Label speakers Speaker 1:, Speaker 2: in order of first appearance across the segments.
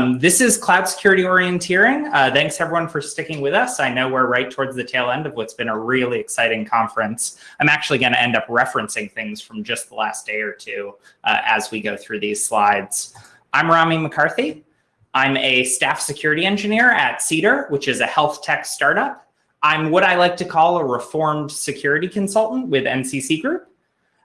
Speaker 1: Um, this is Cloud Security Orienteering. Uh, thanks everyone for sticking with us. I know we're right towards the tail end of what's been a really exciting conference. I'm actually going to end up referencing things from just the last day or two uh, as we go through these slides. I'm Rami McCarthy. I'm a staff security engineer at Cedar, which is a health tech startup. I'm what I like to call a reformed security consultant with NCC Group.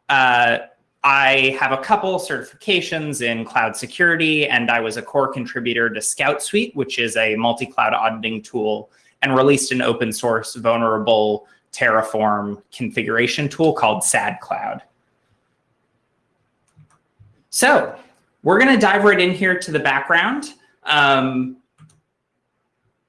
Speaker 1: Uh, I have a couple certifications in cloud security, and I was a core contributor to Scout Suite, which is a multi-cloud auditing tool, and released an open source vulnerable Terraform configuration tool called SAD Cloud. So we're going to dive right in here to the background. Um,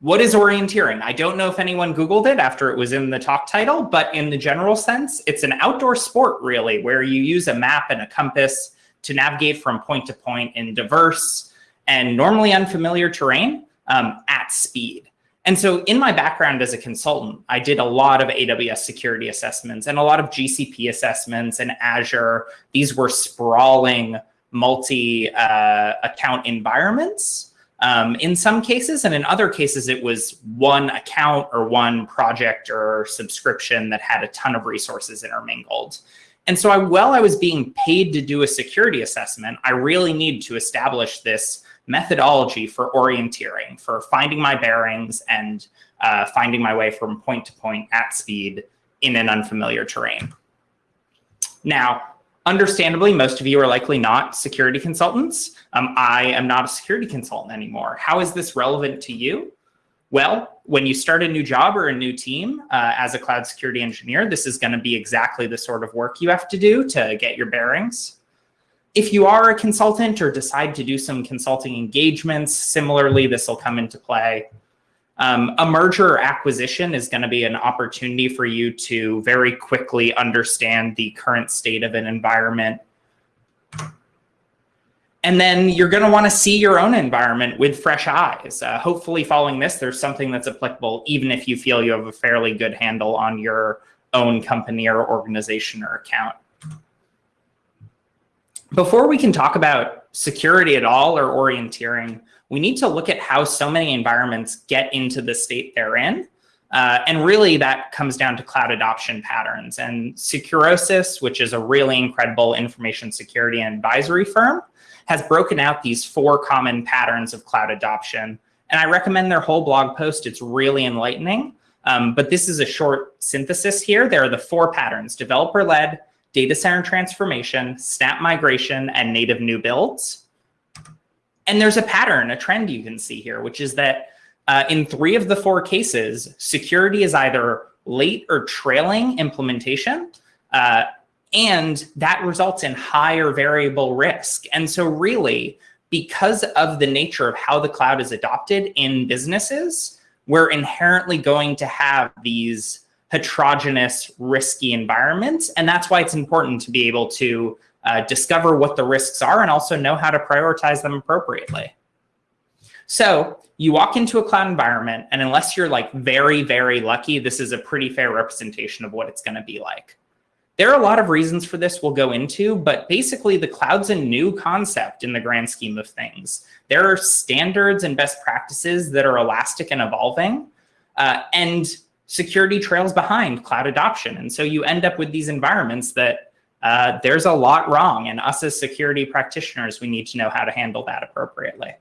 Speaker 1: what is orienteering? I don't know if anyone Googled it after it was in the talk title, but in the general sense, it's an outdoor sport really, where you use a map and a compass to navigate from point to point in diverse and normally unfamiliar terrain um, at speed. And so in my background as a consultant, I did a lot of AWS security assessments and a lot of GCP assessments and Azure. These were sprawling multi-account uh, environments um, in some cases, and in other cases, it was one account or one project or subscription that had a ton of resources intermingled. And so I, while I was being paid to do a security assessment, I really needed to establish this methodology for orienteering, for finding my bearings and uh, finding my way from point to point at speed in an unfamiliar terrain. Now, Understandably, most of you are likely not security consultants. Um, I am not a security consultant anymore. How is this relevant to you? Well, when you start a new job or a new team uh, as a cloud security engineer, this is going to be exactly the sort of work you have to do to get your bearings. If you are a consultant or decide to do some consulting engagements, similarly, this will come into play. Um, a merger or acquisition is going to be an opportunity for you to very quickly understand the current state of an environment. And then you're going to want to see your own environment with fresh eyes. Uh, hopefully following this, there's something that's applicable, even if you feel you have a fairly good handle on your own company or organization or account. Before we can talk about security at all or orienteering, we need to look at how so many environments get into the state they're in. Uh, and really that comes down to cloud adoption patterns. And Securosis, which is a really incredible information security and advisory firm, has broken out these four common patterns of cloud adoption. And I recommend their whole blog post. It's really enlightening. Um, but this is a short synthesis here. There are the four patterns, developer-led, data center transformation, snap migration, and native new builds. And there's a pattern, a trend you can see here, which is that uh, in three of the four cases, security is either late or trailing implementation, uh, and that results in higher variable risk. And so really, because of the nature of how the cloud is adopted in businesses, we're inherently going to have these heterogeneous, risky environments. And that's why it's important to be able to uh, discover what the risks are, and also know how to prioritize them appropriately. So you walk into a cloud environment, and unless you're like very, very lucky, this is a pretty fair representation of what it's going to be like. There are a lot of reasons for this we'll go into, but basically the cloud's a new concept in the grand scheme of things. There are standards and best practices that are elastic and evolving, uh, and security trails behind cloud adoption. And so you end up with these environments that uh, there's a lot wrong. And us as security practitioners, we need to know how to handle that appropriately.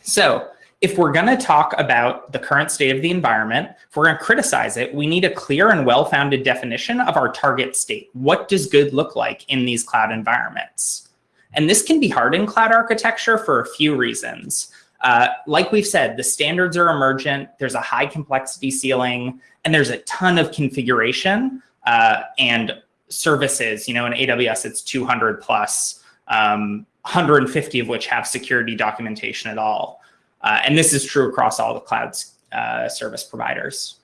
Speaker 1: So if we're going to talk about the current state of the environment, if we're going to criticize it, we need a clear and well-founded definition of our target state. What does good look like in these cloud environments? And this can be hard in cloud architecture for a few reasons. Uh, like we've said, the standards are emergent, there's a high complexity ceiling, and there's a ton of configuration uh, and services, you know, in AWS, it's 200 plus, um, 150 of which have security documentation at all. Uh, and this is true across all the cloud uh, service providers.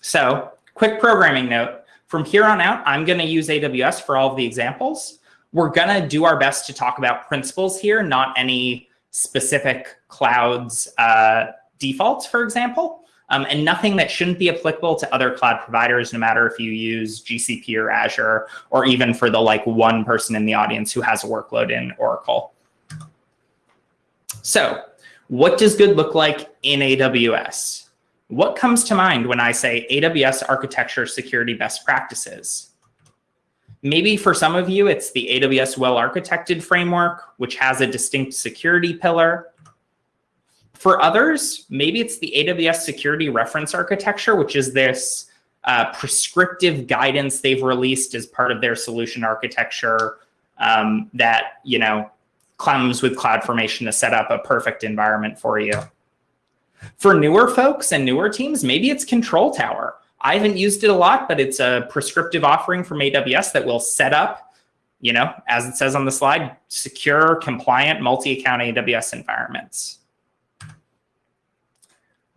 Speaker 1: So quick programming note, from here on out, I'm going to use AWS for all of the examples. We're going to do our best to talk about principles here, not any specific clouds uh, defaults, for example. Um, and nothing that shouldn't be applicable to other cloud providers, no matter if you use GCP or Azure, or even for the like one person in the audience who has a workload in Oracle. So what does good look like in AWS? What comes to mind when I say AWS architecture security best practices? Maybe for some of you, it's the AWS well-architected framework, which has a distinct security pillar. For others, maybe it's the AWS security reference architecture, which is this uh, prescriptive guidance they've released as part of their solution architecture um, that, you know, comes with CloudFormation to set up a perfect environment for you. For newer folks and newer teams, maybe it's Control Tower. I haven't used it a lot, but it's a prescriptive offering from AWS that will set up, you know, as it says on the slide, secure, compliant, multi-account AWS environments.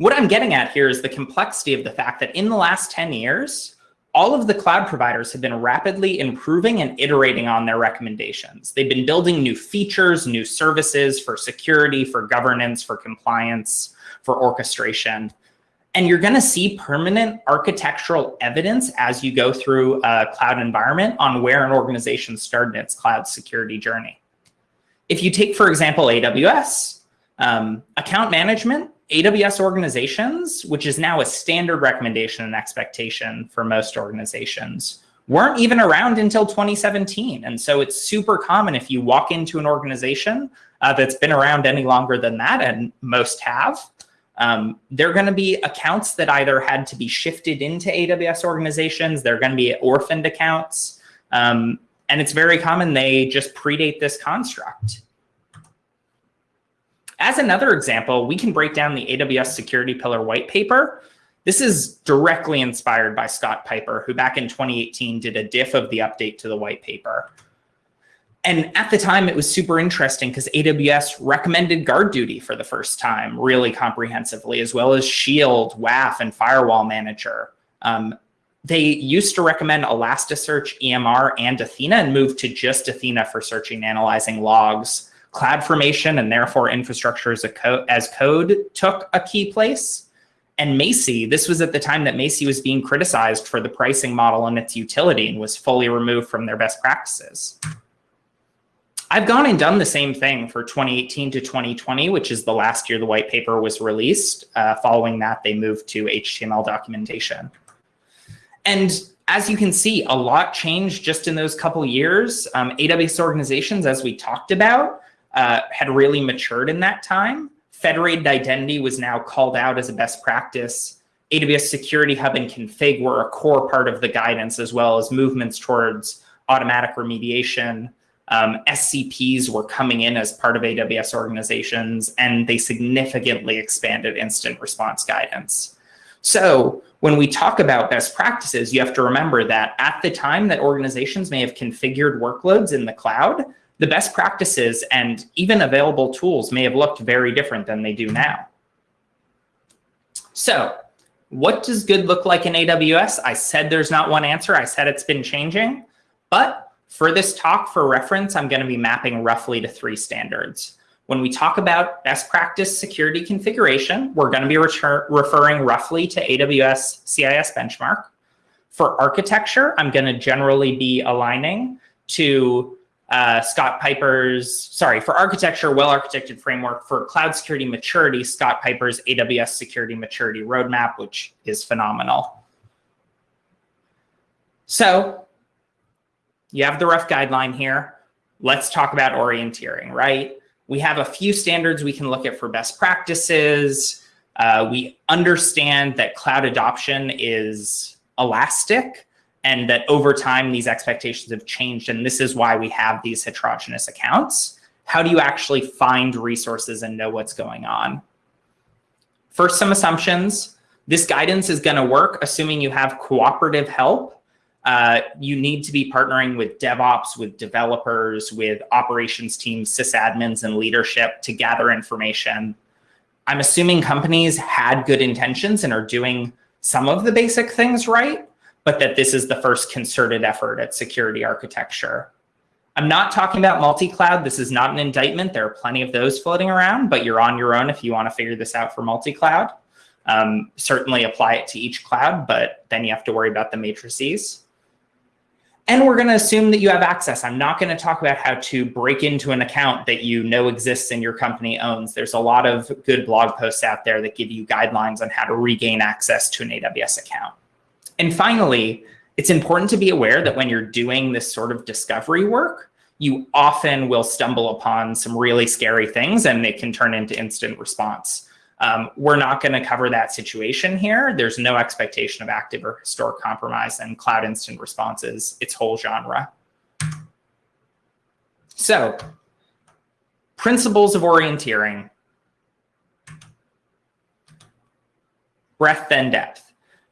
Speaker 1: What I'm getting at here is the complexity of the fact that in the last 10 years, all of the cloud providers have been rapidly improving and iterating on their recommendations. They've been building new features, new services for security, for governance, for compliance, for orchestration. And you're going to see permanent architectural evidence as you go through a cloud environment on where an organization started its cloud security journey. If you take, for example, AWS, um, account management AWS organizations, which is now a standard recommendation and expectation for most organizations, weren't even around until 2017. And so it's super common if you walk into an organization uh, that's been around any longer than that, and most have, um, they're going to be accounts that either had to be shifted into AWS organizations, they're going to be orphaned accounts, um, and it's very common they just predate this construct. As another example, we can break down the AWS Security Pillar white paper. This is directly inspired by Scott Piper, who back in 2018 did a diff of the update to the white paper. And at the time, it was super interesting because AWS recommended guard duty for the first time really comprehensively, as well as Shield, WAF, and Firewall Manager. Um, they used to recommend Elasticsearch, EMR, and Athena and moved to just Athena for searching and analyzing logs. CloudFormation and therefore infrastructure as, co as code took a key place. And Macie, this was at the time that Macie was being criticized for the pricing model and its utility and was fully removed from their best practices. I've gone and done the same thing for 2018 to 2020, which is the last year the white paper was released. Uh, following that, they moved to HTML documentation. And as you can see, a lot changed just in those couple years. Um, AWS organizations, as we talked about, uh, had really matured in that time. Federated identity was now called out as a best practice. AWS Security Hub and config were a core part of the guidance, as well as movements towards automatic remediation. Um, SCPs were coming in as part of AWS organizations, and they significantly expanded incident response guidance. So when we talk about best practices, you have to remember that at the time that organizations may have configured workloads in the cloud, the best practices and even available tools may have looked very different than they do now. So what does good look like in AWS? I said there's not one answer. I said it's been changing. But for this talk, for reference, I'm going to be mapping roughly to three standards. When we talk about best practice security configuration, we're going to be referring roughly to AWS CIS benchmark. For architecture, I'm going to generally be aligning to uh, Scott Piper's, sorry, for architecture, well-architected framework for cloud security maturity, Scott Piper's AWS security maturity roadmap, which is phenomenal. So you have the rough guideline here. Let's talk about orienteering, right? We have a few standards we can look at for best practices. Uh, we understand that cloud adoption is elastic and that over time these expectations have changed and this is why we have these heterogeneous accounts. How do you actually find resources and know what's going on? First, some assumptions. This guidance is going to work assuming you have cooperative help. Uh, you need to be partnering with DevOps, with developers, with operations teams, sysadmins, and leadership to gather information. I'm assuming companies had good intentions and are doing some of the basic things right, but that this is the first concerted effort at security architecture. I'm not talking about multi-cloud. This is not an indictment. There are plenty of those floating around, but you're on your own if you want to figure this out for multi-cloud. Um, certainly apply it to each cloud, but then you have to worry about the matrices. And we're going to assume that you have access. I'm not going to talk about how to break into an account that you know exists and your company owns. There's a lot of good blog posts out there that give you guidelines on how to regain access to an AWS account. And finally, it's important to be aware that when you're doing this sort of discovery work, you often will stumble upon some really scary things and it can turn into incident response. Um, we're not going to cover that situation here. There's no expectation of active or historic compromise and cloud incident responses, its whole genre. So principles of orienteering, breadth and depth.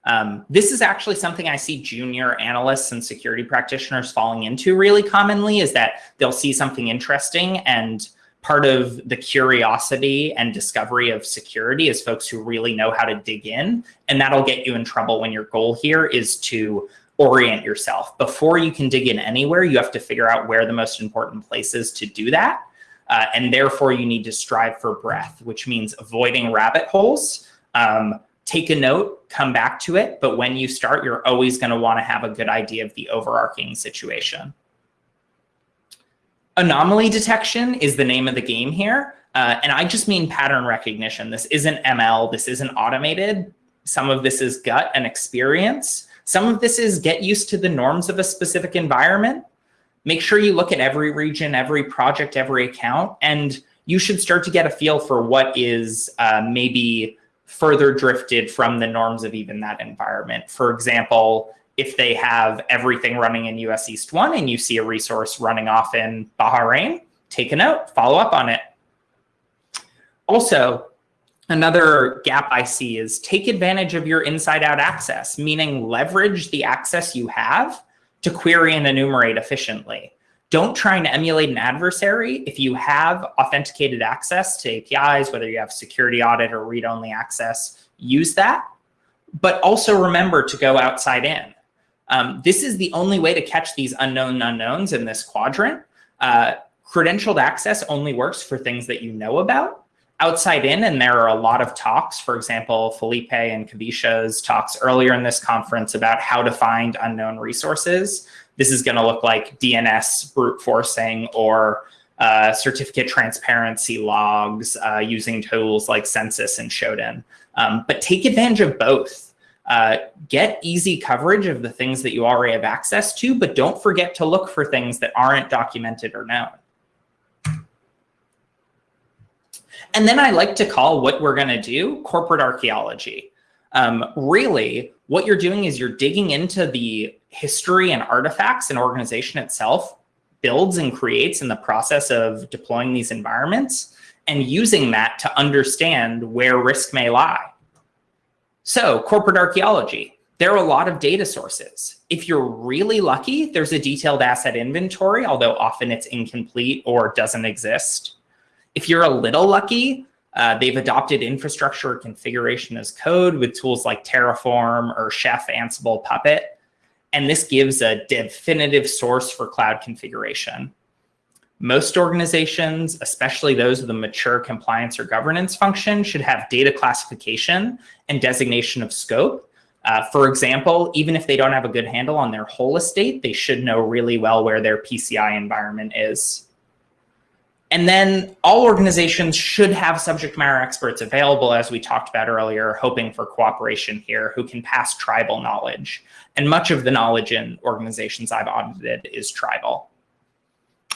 Speaker 1: Um, this is actually something I see junior analysts and security practitioners falling into really commonly is that they'll see something interesting and part of the curiosity and discovery of security is folks who really know how to dig in. And that'll get you in trouble when your goal here is to orient yourself. Before you can dig in anywhere, you have to figure out where the most important places to do that. Uh, and therefore, you need to strive for breadth, which means avoiding rabbit holes. Um, take a note, come back to it. But when you start, you're always going to want to have a good idea of the overarching situation. Anomaly detection is the name of the game here. Uh, and I just mean pattern recognition. This isn't ML. This isn't automated. Some of this is gut and experience. Some of this is get used to the norms of a specific environment. Make sure you look at every region, every project, every account, and you should start to get a feel for what is uh, maybe further drifted from the norms of even that environment. For example, if they have everything running in US East 1 and you see a resource running off in Bahrain, take a note, follow up on it. Also, another gap I see is take advantage of your inside out access, meaning leverage the access you have to query and enumerate efficiently. Don't try and emulate an adversary. If you have authenticated access to APIs, whether you have security audit or read-only access, use that. But also remember to go outside in. Um, this is the only way to catch these unknown unknowns in this quadrant. Uh, credentialed access only works for things that you know about. Outside in, and there are a lot of talks, for example, Felipe and Kavisha's talks earlier in this conference about how to find unknown resources. This is gonna look like DNS brute forcing or uh, certificate transparency logs uh, using tools like Censys and Shodan. Um, but take advantage of both. Uh, get easy coverage of the things that you already have access to, but don't forget to look for things that aren't documented or known. And then I like to call what we're going to do corporate archaeology. Um, really, what you're doing is you're digging into the history and artifacts an organization itself builds and creates in the process of deploying these environments and using that to understand where risk may lie. So corporate archaeology, there are a lot of data sources. If you're really lucky, there's a detailed asset inventory, although often it's incomplete or doesn't exist. If you're a little lucky, uh, they've adopted infrastructure configuration as code with tools like Terraform or Chef, Ansible, Puppet. And this gives a definitive source for cloud configuration. Most organizations, especially those with a mature compliance or governance function, should have data classification and designation of scope. Uh, for example, even if they don't have a good handle on their whole estate, they should know really well where their PCI environment is. And then all organizations should have subject matter experts available, as we talked about earlier, hoping for cooperation here, who can pass tribal knowledge. And much of the knowledge in organizations I've audited is tribal.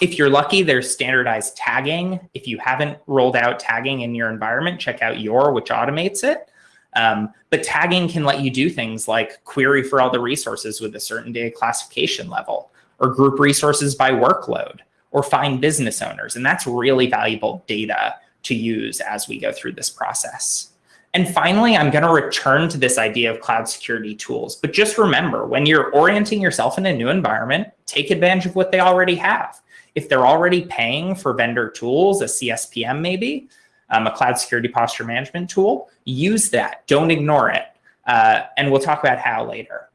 Speaker 1: If you're lucky, there's standardized tagging. If you haven't rolled out tagging in your environment, check out Yor, which automates it. Um, but tagging can let you do things like query for all the resources with a certain data classification level, or group resources by workload, or find business owners. And that's really valuable data to use as we go through this process. And finally, I'm going to return to this idea of cloud security tools. But just remember, when you're orienting yourself in a new environment, take advantage of what they already have. If they're already paying for vendor tools, a CSPM maybe, um, a cloud security posture management tool, use that. Don't ignore it. Uh, and we'll talk about how later.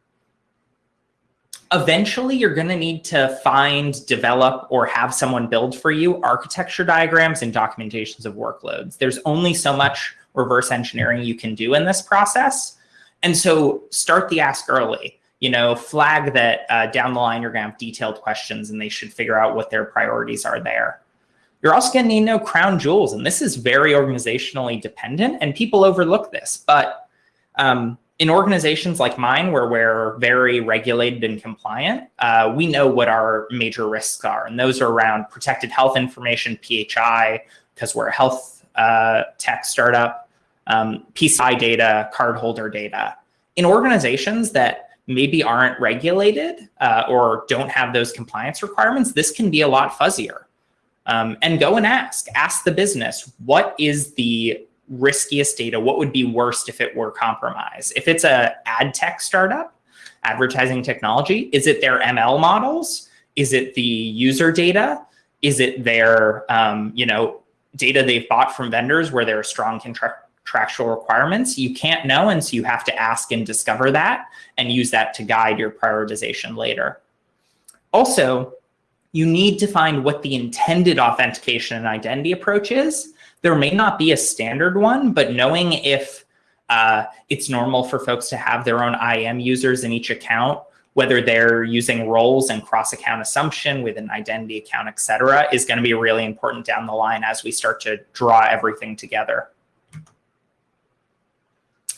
Speaker 1: Eventually, you're going to need to find, develop, or have someone build for you architecture diagrams and documentations of workloads. There's only so much reverse engineering you can do in this process. And so start the ask early. You know, flag that uh, down the line you're going to have detailed questions and they should figure out what their priorities are there. You're also going to need know crown jewels, and this is very organizationally dependent, and people overlook this. But um, in organizations like mine, where we're very regulated and compliant, uh, we know what our major risks are, and those are around protected health information, PHI, because we're a health uh, tech startup, um, PCI data, cardholder data. In organizations that maybe aren't regulated uh, or don't have those compliance requirements, this can be a lot fuzzier. Um, and go and ask, ask the business, what is the riskiest data? What would be worst if it were compromised? If it's a ad tech startup, advertising technology, is it their ML models? Is it the user data? Is it their, um, you know, data they've bought from vendors where there are strong contractual requirements? You can't know, and so you have to ask and discover that and use that to guide your prioritization later. Also, you need to find what the intended authentication and identity approach is. There may not be a standard one, but knowing if uh, it's normal for folks to have their own IAM users in each account, whether they're using roles and cross-account assumption with an identity account, et cetera, is going to be really important down the line as we start to draw everything together.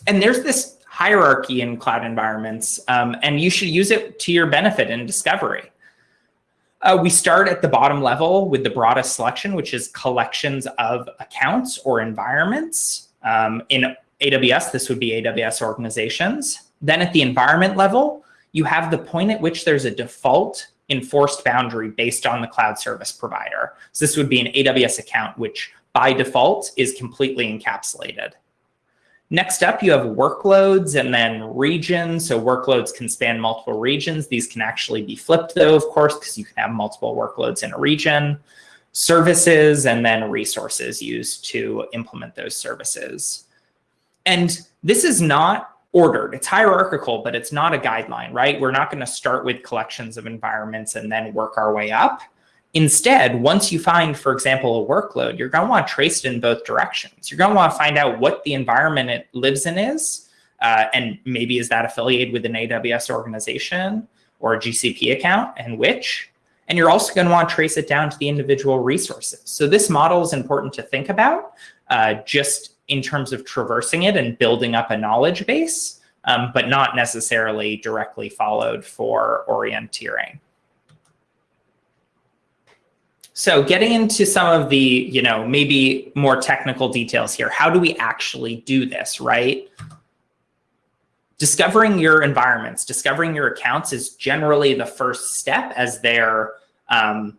Speaker 1: And there's this hierarchy in cloud environments, um, and you should use it to your benefit in discovery. Uh, we start at the bottom level with the broadest selection, which is collections of accounts or environments. Um, in AWS, this would be AWS organizations. Then at the environment level, you have the point at which there's a default enforced boundary based on the cloud service provider. So this would be an AWS account, which by default is completely encapsulated. Next up, you have workloads and then regions. So workloads can span multiple regions. These can actually be flipped though, of course, because you can have multiple workloads in a region. Services and then resources used to implement those services. And this is not ordered. It's hierarchical, but it's not a guideline, right? We're not going to start with collections of environments and then work our way up. Instead, once you find, for example, a workload, you're going to want to trace it in both directions. You're going to want to find out what the environment it lives in is, uh, and maybe is that affiliated with an AWS organization or a GCP account and which. And you're also going to want to trace it down to the individual resources. So this model is important to think about uh, just in terms of traversing it and building up a knowledge base, um, but not necessarily directly followed for orienteering. So getting into some of the, you know, maybe more technical details here, how do we actually do this, right? Discovering your environments, discovering your accounts is generally the first step as they're um,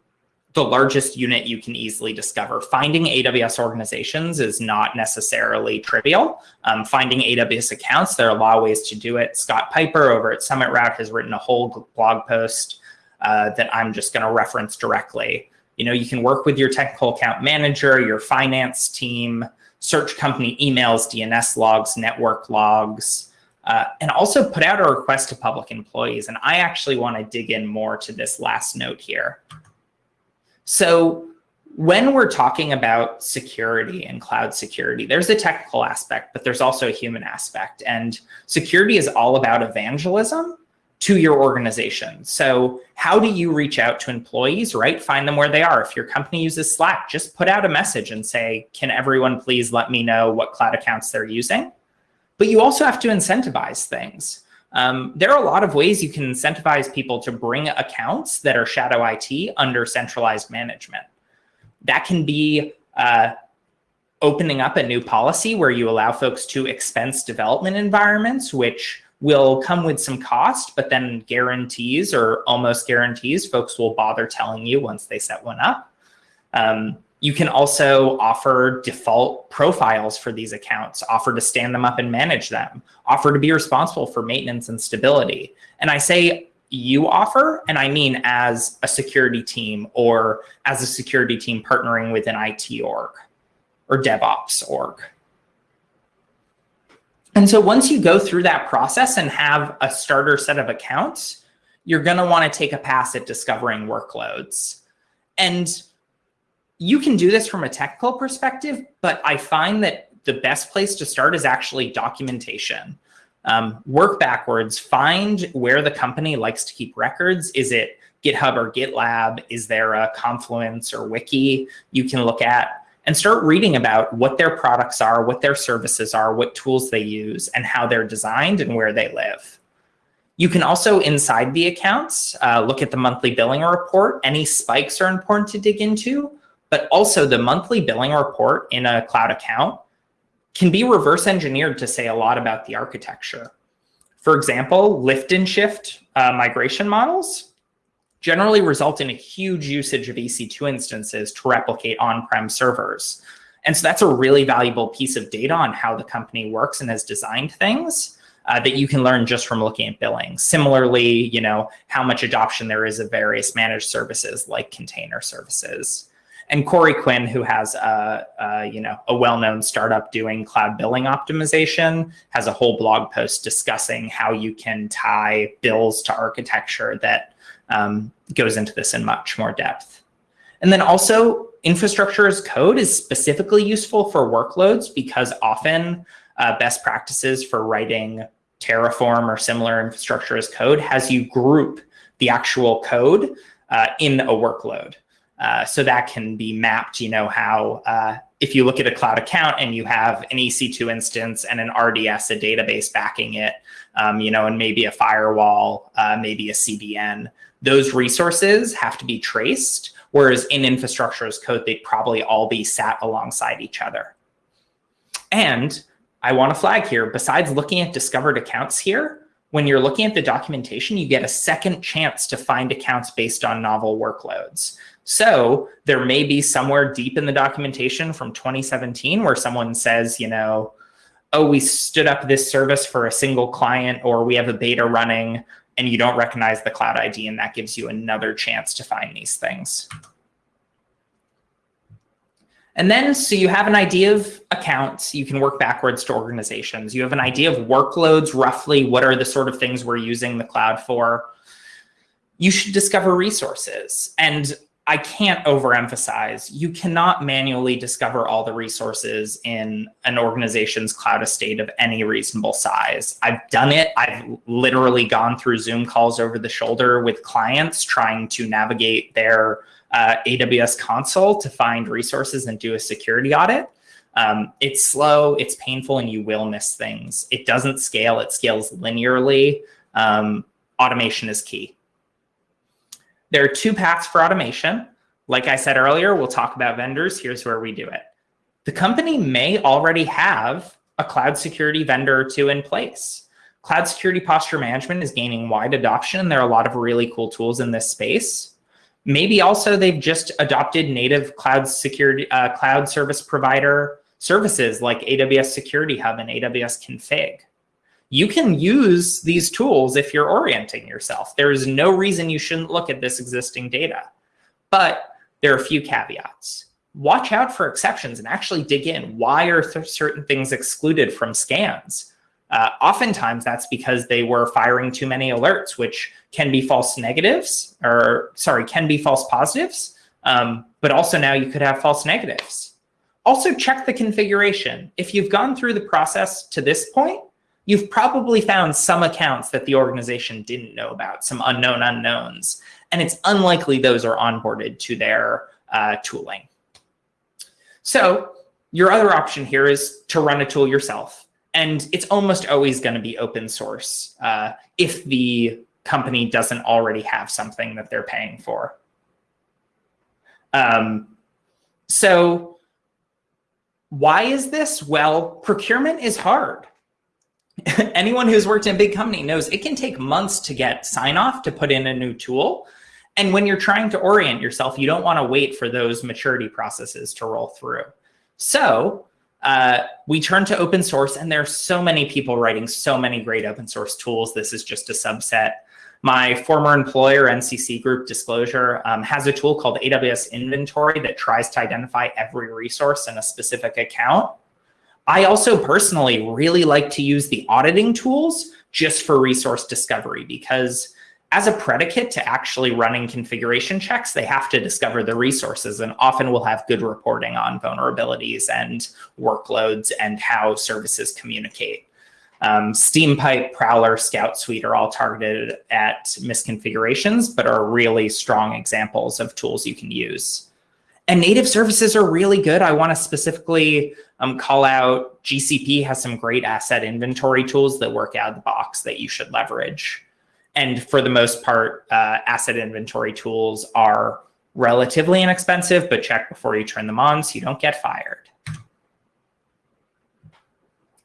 Speaker 1: the largest unit you can easily discover. Finding AWS organizations is not necessarily trivial. Um, finding AWS accounts, there are a lot of ways to do it. Scott Piper over at Summit Route has written a whole blog post uh, that I'm just going to reference directly. You know, you can work with your technical account manager, your finance team, search company emails, DNS logs, network logs, uh, and also put out a request to public employees. And I actually want to dig in more to this last note here. So when we're talking about security and cloud security, there's a technical aspect, but there's also a human aspect. And security is all about evangelism to your organization. So how do you reach out to employees, right? Find them where they are. If your company uses Slack, just put out a message and say, can everyone please let me know what cloud accounts they're using? But you also have to incentivize things. Um, there are a lot of ways you can incentivize people to bring accounts that are shadow IT under centralized management. That can be uh, opening up a new policy where you allow folks to expense development environments, which will come with some cost, but then guarantees or almost guarantees folks will bother telling you once they set one up. Um, you can also offer default profiles for these accounts, offer to stand them up and manage them, offer to be responsible for maintenance and stability. And I say you offer, and I mean as a security team or as a security team partnering with an IT org or DevOps org. And so once you go through that process and have a starter set of accounts, you're going to want to take a pass at discovering workloads. And you can do this from a technical perspective, but I find that the best place to start is actually documentation. Um, work backwards, find where the company likes to keep records. Is it GitHub or GitLab? Is there a Confluence or Wiki you can look at? And start reading about what their products are, what their services are, what tools they use, and how they're designed and where they live. You can also, inside the accounts, uh, look at the monthly billing report. Any spikes are important to dig into, but also the monthly billing report in a cloud account can be reverse engineered to say a lot about the architecture. For example, lift and shift uh, migration models generally result in a huge usage of EC2 instances to replicate on-prem servers. And so that's a really valuable piece of data on how the company works and has designed things uh, that you can learn just from looking at billing. Similarly, you know, how much adoption there is of various managed services like container services. And Corey Quinn, who has a, a you know a well-known startup doing cloud billing optimization, has a whole blog post discussing how you can tie bills to architecture that um, goes into this in much more depth. And then also infrastructure as code is specifically useful for workloads because often uh, best practices for writing Terraform or similar infrastructure as code has you group the actual code uh, in a workload. Uh, so that can be mapped, you know, how uh, if you look at a cloud account and you have an EC2 instance and an RDS, a database backing it, um, you know, and maybe a firewall, uh, maybe a CDN, those resources have to be traced. Whereas in infrastructure as code, they'd probably all be sat alongside each other. And I want to flag here, besides looking at discovered accounts here, when you're looking at the documentation, you get a second chance to find accounts based on novel workloads. So there may be somewhere deep in the documentation from 2017 where someone says, you know, oh, we stood up this service for a single client or we have a beta running and you don't recognize the cloud ID and that gives you another chance to find these things. And then, so you have an idea of accounts, you can work backwards to organizations. You have an idea of workloads, roughly what are the sort of things we're using the cloud for. You should discover resources. And I can't overemphasize, you cannot manually discover all the resources in an organization's cloud estate of any reasonable size. I've done it. I've literally gone through Zoom calls over the shoulder with clients trying to navigate their uh, AWS console to find resources and do a security audit. Um, it's slow, it's painful, and you will miss things. It doesn't scale, it scales linearly. Um, automation is key. There are two paths for automation. Like I said earlier, we'll talk about vendors. Here's where we do it. The company may already have a cloud security vendor or two in place. Cloud security posture management is gaining wide adoption. There are a lot of really cool tools in this space. Maybe also they've just adopted native cloud security, uh, cloud service provider services like AWS Security Hub and AWS Config. You can use these tools if you're orienting yourself. There is no reason you shouldn't look at this existing data. But there are a few caveats. Watch out for exceptions and actually dig in. Why are certain things excluded from scans? Uh, oftentimes that's because they were firing too many alerts, which can be false negatives, or sorry, can be false positives, um, but also now you could have false negatives. Also check the configuration. If you've gone through the process to this point, you've probably found some accounts that the organization didn't know about, some unknown unknowns, and it's unlikely those are onboarded to their uh, tooling. So your other option here is to run a tool yourself. And it's almost always going to be open source uh, if the company doesn't already have something that they're paying for. Um, so why is this? Well, procurement is hard. Anyone who's worked in a big company knows it can take months to get sign off to put in a new tool. And when you're trying to orient yourself, you don't want to wait for those maturity processes to roll through. So uh, we turn to open source and there are so many people writing so many great open source tools. This is just a subset. My former employer, NCC Group Disclosure, um, has a tool called AWS Inventory that tries to identify every resource in a specific account. I also personally really like to use the auditing tools just for resource discovery because as a predicate to actually running configuration checks, they have to discover the resources and often will have good reporting on vulnerabilities and workloads and how services communicate. Um, Steampipe, Prowler, Scout Suite are all targeted at misconfigurations, but are really strong examples of tools you can use. And native services are really good. I want to specifically um, call out GCP has some great asset inventory tools that work out of the box that you should leverage. And for the most part, uh, asset inventory tools are relatively inexpensive, but check before you turn them on so you don't get fired.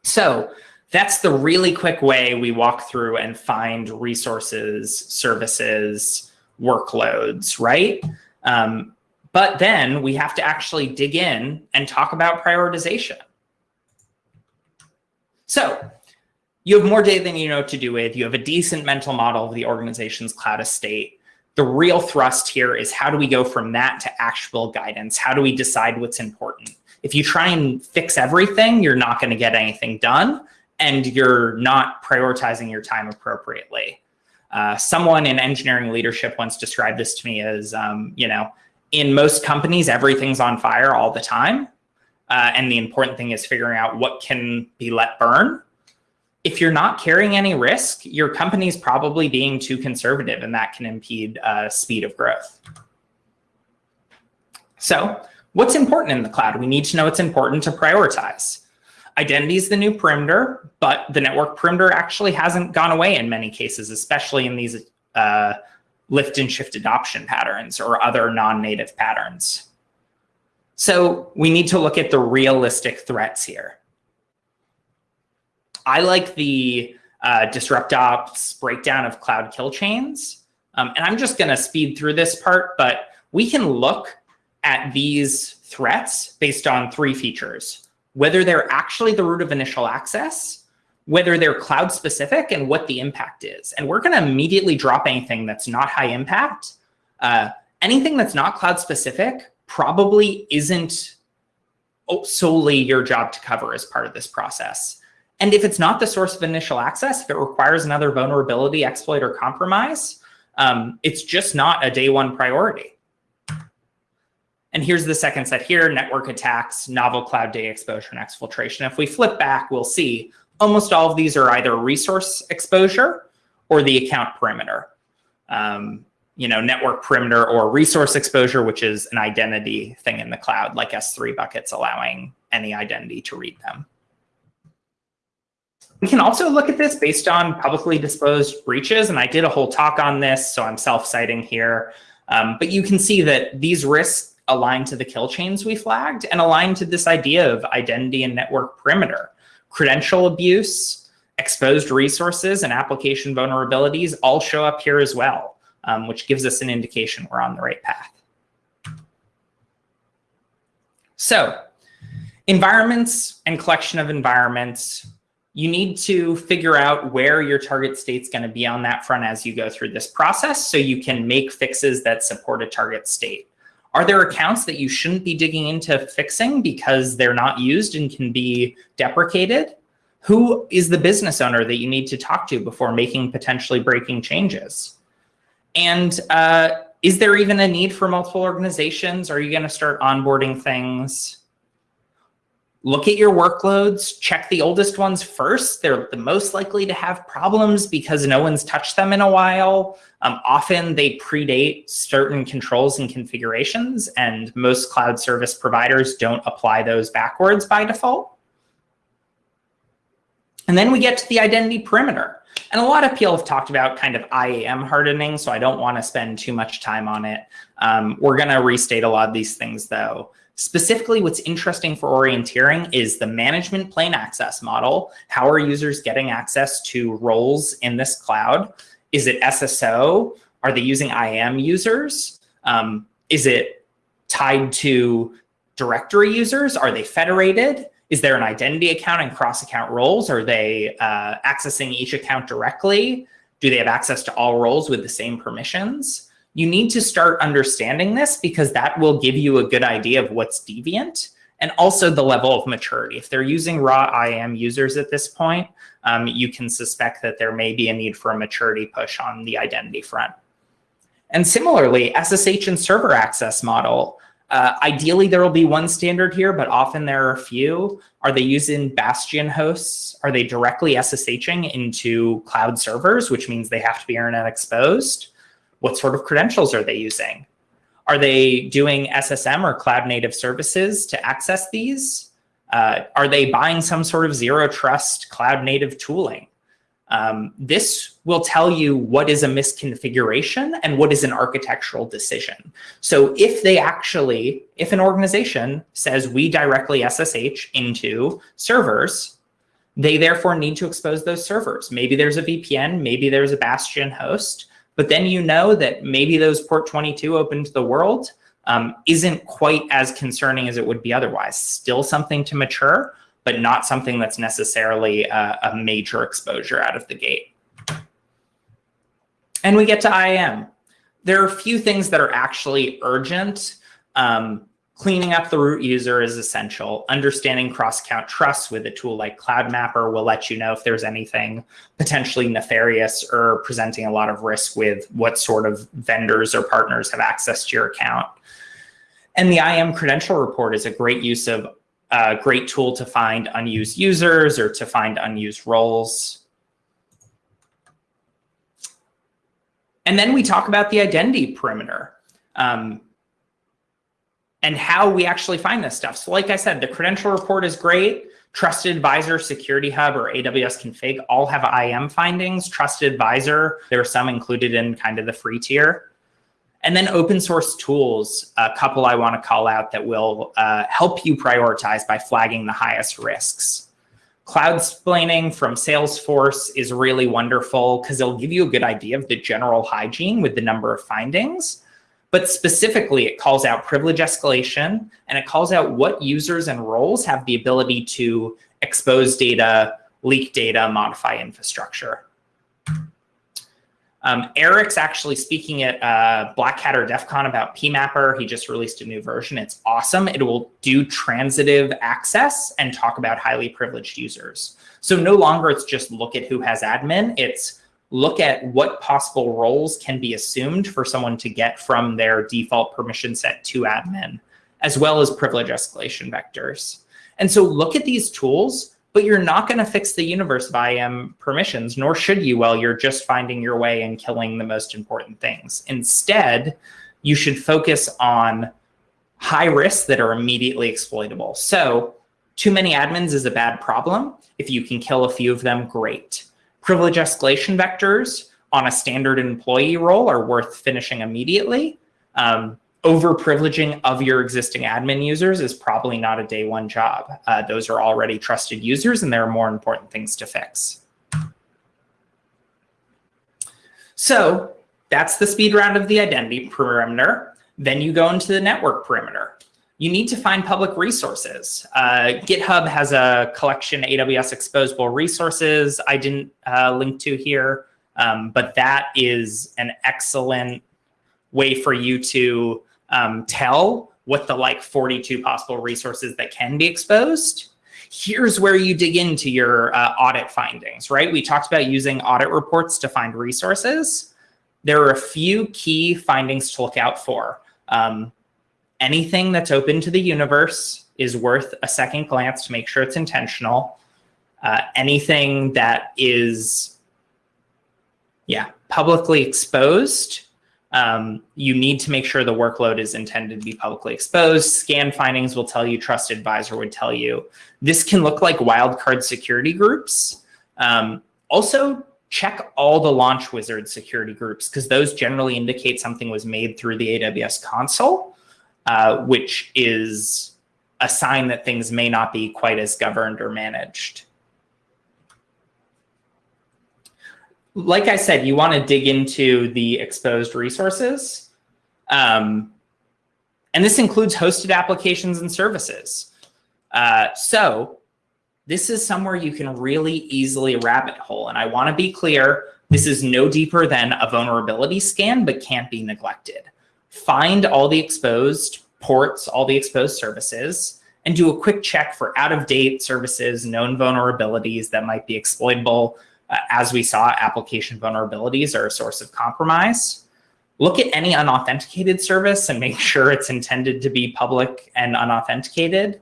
Speaker 1: So that's the really quick way we walk through and find resources, services, workloads, right? Um, but then we have to actually dig in and talk about prioritization. So you have more data than you know what to do with. You have a decent mental model of the organization's cloud estate. The real thrust here is how do we go from that to actual guidance? How do we decide what's important? If you try and fix everything, you're not going to get anything done and you're not prioritizing your time appropriately. Uh, someone in engineering leadership once described this to me as, um, you know, in most companies, everything's on fire all the time. Uh, and the important thing is figuring out what can be let burn if you're not carrying any risk, your company's probably being too conservative and that can impede uh, speed of growth. So what's important in the cloud? We need to know what's important to prioritize. Identity is the new perimeter, but the network perimeter actually hasn't gone away in many cases, especially in these uh, lift and shift adoption patterns or other non-native patterns. So we need to look at the realistic threats here. I like the uh, Disrupt Ops breakdown of cloud kill chains. Um, and I'm just going to speed through this part, but we can look at these threats based on three features, whether they're actually the root of initial access, whether they're cloud specific and what the impact is. And we're going to immediately drop anything that's not high impact. Uh, anything that's not cloud specific probably isn't solely your job to cover as part of this process. And if it's not the source of initial access, if it requires another vulnerability, exploit, or compromise, um, it's just not a day one priority. And here's the second set here, network attacks, novel cloud data exposure, and exfiltration. If we flip back, we'll see almost all of these are either resource exposure or the account perimeter. Um, you know, network perimeter or resource exposure, which is an identity thing in the cloud, like S3 buckets allowing any identity to read them. We can also look at this based on publicly disclosed breaches, and I did a whole talk on this, so I'm self-citing here. Um, but you can see that these risks align to the kill chains we flagged and align to this idea of identity and network perimeter. Credential abuse, exposed resources, and application vulnerabilities all show up here as well, um, which gives us an indication we're on the right path. So environments and collection of environments you need to figure out where your target state's going to be on that front as you go through this process so you can make fixes that support a target state. Are there accounts that you shouldn't be digging into fixing because they're not used and can be deprecated? Who is the business owner that you need to talk to before making potentially breaking changes? And uh, is there even a need for multiple organizations? Are you going to start onboarding things? Look at your workloads, check the oldest ones first. They're the most likely to have problems because no one's touched them in a while. Um, often they predate certain controls and configurations, and most cloud service providers don't apply those backwards by default. And then we get to the identity perimeter. And a lot of people have talked about kind of IAM hardening, so I don't want to spend too much time on it. Um, we're going to restate a lot of these things, though. Specifically, what's interesting for orienteering is the management plane access model. How are users getting access to roles in this cloud? Is it SSO? Are they using IAM users? Um, is it tied to directory users? Are they federated? Is there an identity account and cross-account roles? Are they uh, accessing each account directly? Do they have access to all roles with the same permissions? You need to start understanding this because that will give you a good idea of what's deviant and also the level of maturity. If they're using raw IAM users at this point, um, you can suspect that there may be a need for a maturity push on the identity front. And similarly, SSH and server access model, uh, ideally there will be one standard here, but often there are a few. Are they using Bastion hosts? Are they directly SSHing into cloud servers, which means they have to be internet exposed? What sort of credentials are they using? Are they doing SSM or cloud native services to access these? Uh, are they buying some sort of zero trust cloud native tooling? Um, this will tell you what is a misconfiguration and what is an architectural decision. So if they actually, if an organization says we directly SSH into servers, they therefore need to expose those servers. Maybe there's a VPN, maybe there's a Bastion host, but then you know that maybe those port 22 open to the world um, isn't quite as concerning as it would be otherwise. Still something to mature, but not something that's necessarily a, a major exposure out of the gate. And we get to IAM. There are a few things that are actually urgent. Um, Cleaning up the root user is essential. Understanding cross-account trust with a tool like CloudMapper will let you know if there's anything potentially nefarious or presenting a lot of risk with what sort of vendors or partners have access to your account. And the IAM credential report is a great use of a great tool to find unused users or to find unused roles. And then we talk about the identity perimeter. Um, and how we actually find this stuff. So like I said, the credential report is great. Trusted Advisor, Security Hub, or AWS Config all have IAM findings. Trusted Advisor, there are some included in kind of the free tier. And then open source tools, a couple I want to call out that will uh, help you prioritize by flagging the highest risks. Cloud Cloudsplaining from Salesforce is really wonderful because it'll give you a good idea of the general hygiene with the number of findings. But specifically, it calls out privilege escalation, and it calls out what users and roles have the ability to expose data, leak data, modify infrastructure. Um, Eric's actually speaking at uh, Black Hat or DEF CON about PMapper. He just released a new version. It's awesome. It will do transitive access and talk about highly privileged users. So no longer it's just look at who has admin. It's look at what possible roles can be assumed for someone to get from their default permission set to admin, as well as privilege escalation vectors. And so look at these tools, but you're not going to fix the universe of IAM um, permissions, nor should you while you're just finding your way and killing the most important things. Instead, you should focus on high risks that are immediately exploitable. So too many admins is a bad problem. If you can kill a few of them, great. Privilege escalation vectors on a standard employee role are worth finishing immediately. Um, over privileging of your existing admin users is probably not a day one job. Uh, those are already trusted users and there are more important things to fix. So that's the speed round of the identity perimeter. Then you go into the network perimeter you need to find public resources. Uh, GitHub has a collection AWS exposable resources I didn't uh, link to here, um, but that is an excellent way for you to um, tell what the like 42 possible resources that can be exposed. Here's where you dig into your uh, audit findings, right? We talked about using audit reports to find resources. There are a few key findings to look out for. Um, anything that's open to the universe is worth a second glance to make sure it's intentional. Uh, anything that is, yeah, publicly exposed, um, you need to make sure the workload is intended to be publicly exposed. Scan findings will tell you, trust Advisor would tell you. This can look like wildcard security groups. Um, also, check all the launch wizard security groups because those generally indicate something was made through the AWS console. Uh, which is a sign that things may not be quite as governed or managed. Like I said, you want to dig into the exposed resources. Um, and this includes hosted applications and services. Uh, so this is somewhere you can really easily rabbit hole. And I want to be clear, this is no deeper than a vulnerability scan, but can't be neglected find all the exposed ports, all the exposed services, and do a quick check for out-of-date services, known vulnerabilities that might be exploitable. Uh, as we saw, application vulnerabilities are a source of compromise. Look at any unauthenticated service and make sure it's intended to be public and unauthenticated.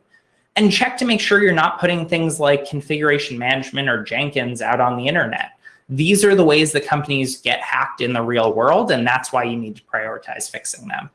Speaker 1: And check to make sure you're not putting things like configuration management or Jenkins out on the internet. These are the ways that companies get hacked in the real world, and that's why you need to prioritize fixing them.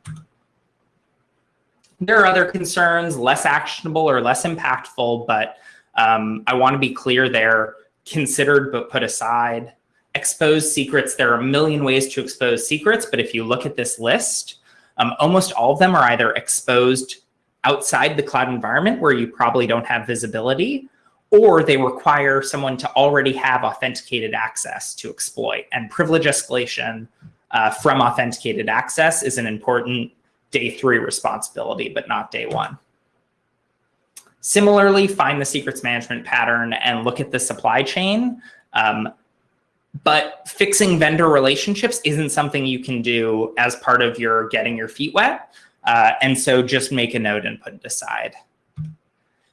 Speaker 1: There are other concerns, less actionable or less impactful, but um, I want to be clear they're considered but put aside. Expose secrets, there are a million ways to expose secrets, but if you look at this list, um, almost all of them are either exposed outside the cloud environment where you probably don't have visibility, or they require someone to already have authenticated access to exploit. And privilege escalation uh, from authenticated access is an important day three responsibility, but not day one. Similarly, find the secrets management pattern and look at the supply chain. Um, but fixing vendor relationships isn't something you can do as part of your getting your feet wet. Uh, and so just make a note and put it aside.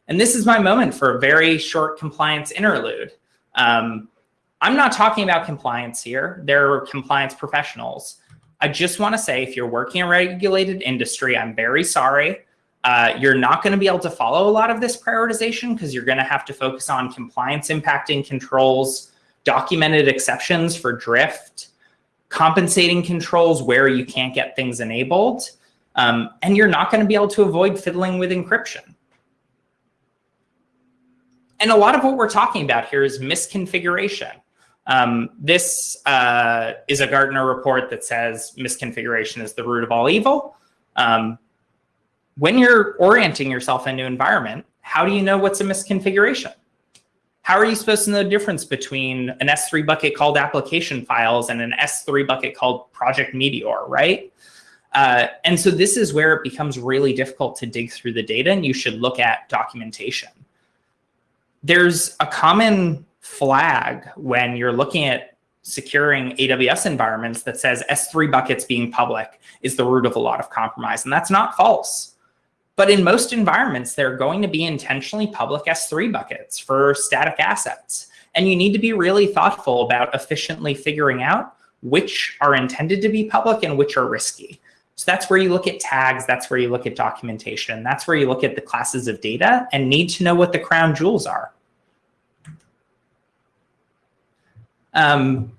Speaker 1: And this is my moment for a very short compliance interlude. Um, I'm not talking about compliance here. There are compliance professionals. I just want to say if you're working in a regulated industry, I'm very sorry. Uh, you're not going to be able to follow a lot of this prioritization because you're going to have to focus on compliance impacting controls, documented exceptions for drift, compensating controls where you can't get things enabled, um, and you're not going to be able to avoid fiddling with encryption. And a lot of what we're talking about here is misconfiguration. Um, this uh, is a Gartner report that says misconfiguration is the root of all evil. Um, when you're orienting yourself in a new environment, how do you know what's a misconfiguration? How are you supposed to know the difference between an S3 bucket called application files and an S3 bucket called project Meteor, right? Uh, and so this is where it becomes really difficult to dig through the data and you should look at documentation. There's a common flag when you're looking at securing AWS environments that says S3 buckets being public is the root of a lot of compromise. And that's not false. But in most environments, they're going to be intentionally public S3 buckets for static assets. And you need to be really thoughtful about efficiently figuring out which are intended to be public and which are risky. So that's where you look at tags. That's where you look at documentation. That's where you look at the classes of data and need to know what the crown jewels are. Um,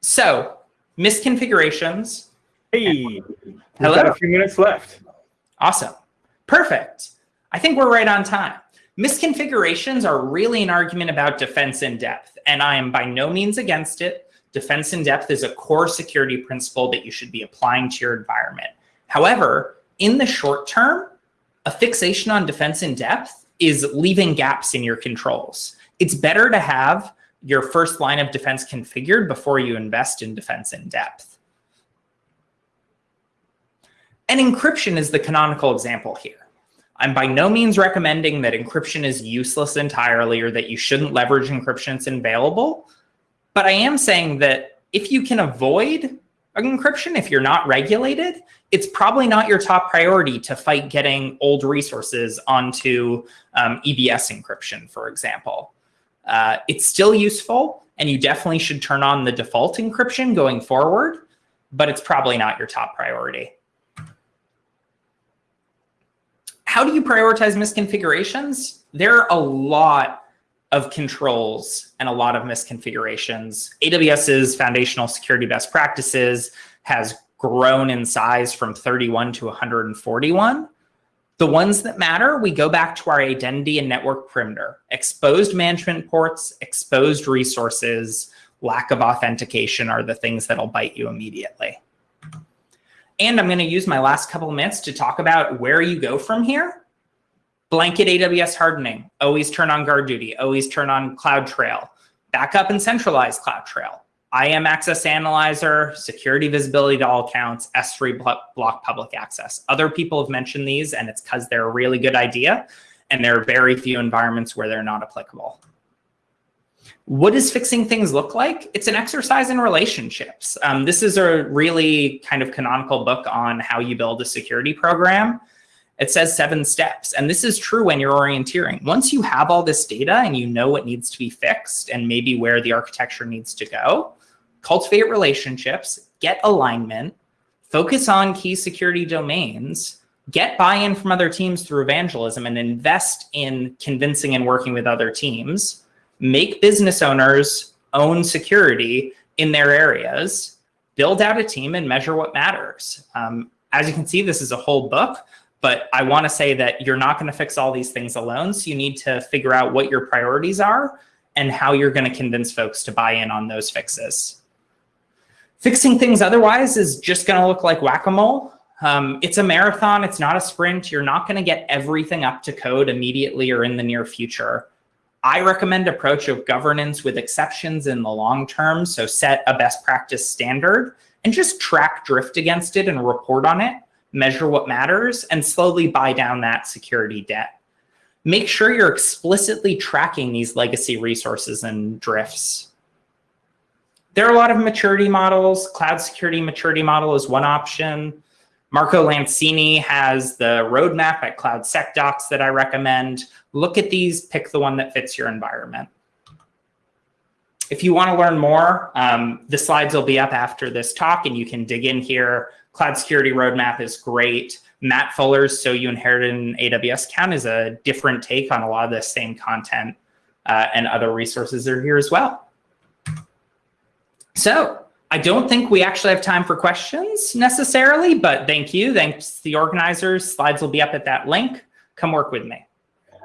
Speaker 1: so misconfigurations.
Speaker 2: Hey, hello. Got a few minutes left.
Speaker 1: Awesome. Perfect. I think we're right on time. Misconfigurations are really an argument about defense in depth, and I am by no means against it. Defense in depth is a core security principle that you should be applying to your environment. However, in the short term, a fixation on defense in depth is leaving gaps in your controls. It's better to have your first line of defense configured before you invest in defense in depth. And encryption is the canonical example here. I'm by no means recommending that encryption is useless entirely or that you shouldn't leverage encryption it's available. But I am saying that if you can avoid encryption, if you're not regulated, it's probably not your top priority to fight getting old resources onto um, EBS encryption, for example. Uh, it's still useful, and you definitely should turn on the default encryption going forward, but it's probably not your top priority. How do you prioritize misconfigurations? There are a lot of controls and a lot of misconfigurations. AWS's foundational security best practices has grown in size from 31 to 141. The ones that matter, we go back to our identity and network perimeter, exposed management ports, exposed resources, lack of authentication are the things that'll bite you immediately. And I'm going to use my last couple of minutes to talk about where you go from here. Blanket AWS hardening, always turn on GuardDuty, always turn on CloudTrail, backup and centralize CloudTrail. IAM Access Analyzer, security visibility to all accounts, S3 block public access. Other people have mentioned these, and it's because they're a really good idea, and there are very few environments where they're not applicable. What does fixing things look like? It's an exercise in relationships. Um, this is a really kind of canonical book on how you build a security program. It says seven steps. And this is true when you're orienteering. Once you have all this data and you know what needs to be fixed and maybe where the architecture needs to go, cultivate relationships, get alignment, focus on key security domains, get buy-in from other teams through evangelism and invest in convincing and working with other teams, make business owners own security in their areas, build out a team and measure what matters. Um, as you can see, this is a whole book, but I wanna say that you're not gonna fix all these things alone. So you need to figure out what your priorities are and how you're gonna convince folks to buy in on those fixes. Fixing things otherwise is just gonna look like whack-a-mole. Um, it's a marathon, it's not a sprint. You're not gonna get everything up to code immediately or in the near future. I recommend approach of governance with exceptions in the long term. So set a best practice standard and just track drift against it and report on it, measure what matters, and slowly buy down that security debt. Make sure you're explicitly tracking these legacy resources and drifts. There are a lot of maturity models. Cloud security maturity model is one option. Marco Lancini has the roadmap at CloudSecDocs that I recommend. Look at these, pick the one that fits your environment. If you want to learn more, um, the slides will be up after this talk and you can dig in here. Cloud Security Roadmap is great. Matt Fuller's So You Inherited an AWS Account is a different take on a lot of the same content uh, and other resources are here as well. So I don't think we actually have time for questions necessarily, but thank you. Thanks the organizers. Slides will be up at that link. Come work with me.